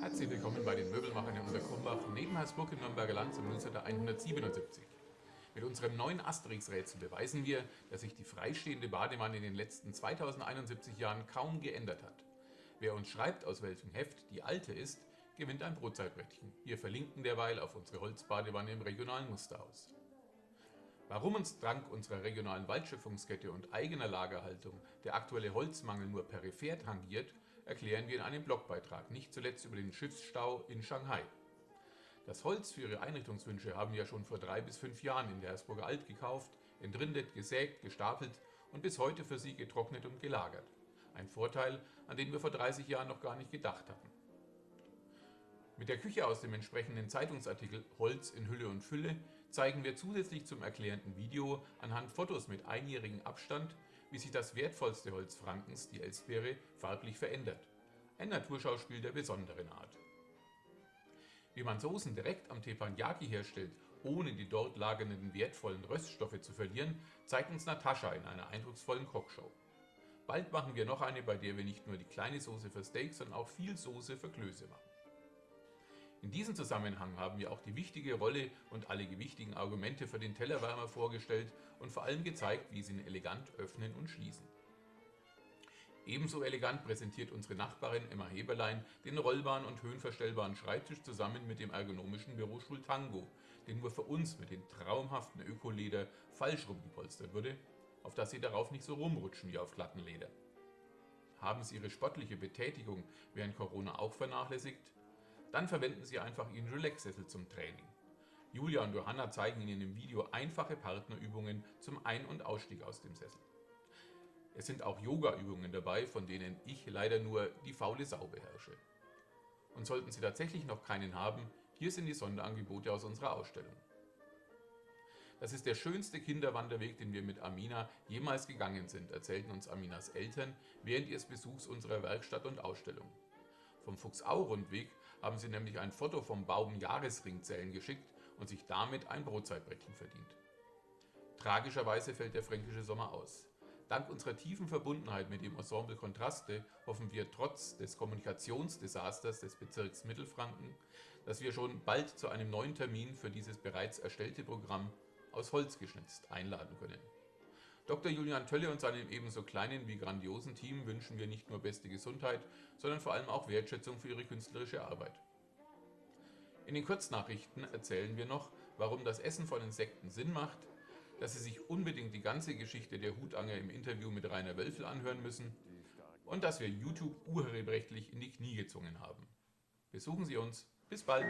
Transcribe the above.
Herzlich willkommen bei den Möbelmachern in Unterkrumbach, neben Hersbruck im Nürnberger Land zum Newsletter 177. Mit unserem neuen Asterix-Rätsel beweisen wir, dass sich die freistehende Badewanne in den letzten 2071 Jahren kaum geändert hat. Wer uns schreibt, aus welchem Heft die alte ist, gewinnt ein Brotzeitbrettchen. Wir verlinken derweil auf unsere Holzbadewanne im regionalen Musterhaus. Warum uns dank unserer regionalen Waldschöpfungskette und eigener Lagerhaltung der aktuelle Holzmangel nur peripher tangiert, erklären wir in einem Blogbeitrag, nicht zuletzt über den Schiffsstau in Shanghai. Das Holz für ihre Einrichtungswünsche haben wir schon vor drei bis fünf Jahren in der Hersburger Alt gekauft, entrindet, gesägt, gestapelt und bis heute für sie getrocknet und gelagert. Ein Vorteil, an den wir vor 30 Jahren noch gar nicht gedacht hatten. Mit der Küche aus dem entsprechenden Zeitungsartikel Holz in Hülle und Fülle zeigen wir zusätzlich zum erklärenden Video anhand Fotos mit einjährigem Abstand, wie sich das wertvollste Holz Frankens, die Elstbeere, farblich verändert. Ein Naturschauspiel der besonderen Art. Wie man Soßen direkt am Teppanyaki herstellt, ohne die dort lagernden wertvollen Röststoffe zu verlieren, zeigt uns Natascha in einer eindrucksvollen Kochshow. Bald machen wir noch eine, bei der wir nicht nur die kleine Soße für Steaks, sondern auch viel Soße für Klöße machen. In diesem Zusammenhang haben wir auch die wichtige Rolle und alle gewichtigen Argumente für den Tellerwärmer vorgestellt und vor allem gezeigt, wie sie ihn elegant öffnen und schließen. Ebenso elegant präsentiert unsere Nachbarin Emma Heberlein den rollbaren und höhenverstellbaren Schreibtisch zusammen mit dem ergonomischen Bürostuhl Tango, den nur für uns mit dem traumhaften Ökoleder falsch rumgepolstert wurde, auf dass Sie darauf nicht so rumrutschen wie auf glatten Leder. Haben Sie Ihre sportliche Betätigung während Corona auch vernachlässigt? Dann verwenden Sie einfach Ihren Relax-Sessel zum Training. Julia und Johanna zeigen Ihnen im Video einfache Partnerübungen zum Ein- und Ausstieg aus dem Sessel. Es sind auch Yoga-Übungen dabei, von denen ich leider nur die faule Sau beherrsche. Und sollten Sie tatsächlich noch keinen haben, hier sind die Sonderangebote aus unserer Ausstellung. Das ist der schönste Kinderwanderweg, den wir mit Amina jemals gegangen sind, erzählten uns Aminas Eltern während ihres Besuchs unserer Werkstatt und Ausstellung. Vom Fuchsau-Rundweg haben sie nämlich ein Foto vom Baum-Jahresringzellen geschickt und sich damit ein Brotzeitbrettchen verdient. Tragischerweise fällt der fränkische Sommer aus. Dank unserer tiefen Verbundenheit mit dem Ensemble Kontraste hoffen wir trotz des Kommunikationsdesasters des Bezirks Mittelfranken, dass wir schon bald zu einem neuen Termin für dieses bereits erstellte Programm aus Holz geschnitzt einladen können. Dr. Julian Tölle und seinem ebenso kleinen wie grandiosen Team wünschen wir nicht nur beste Gesundheit, sondern vor allem auch Wertschätzung für ihre künstlerische Arbeit. In den Kurznachrichten erzählen wir noch, warum das Essen von Insekten Sinn macht, dass Sie sich unbedingt die ganze Geschichte der Hutanger im Interview mit Rainer Wölfel anhören müssen und dass wir YouTube urheberrechtlich in die Knie gezwungen haben. Besuchen Sie uns. Bis bald!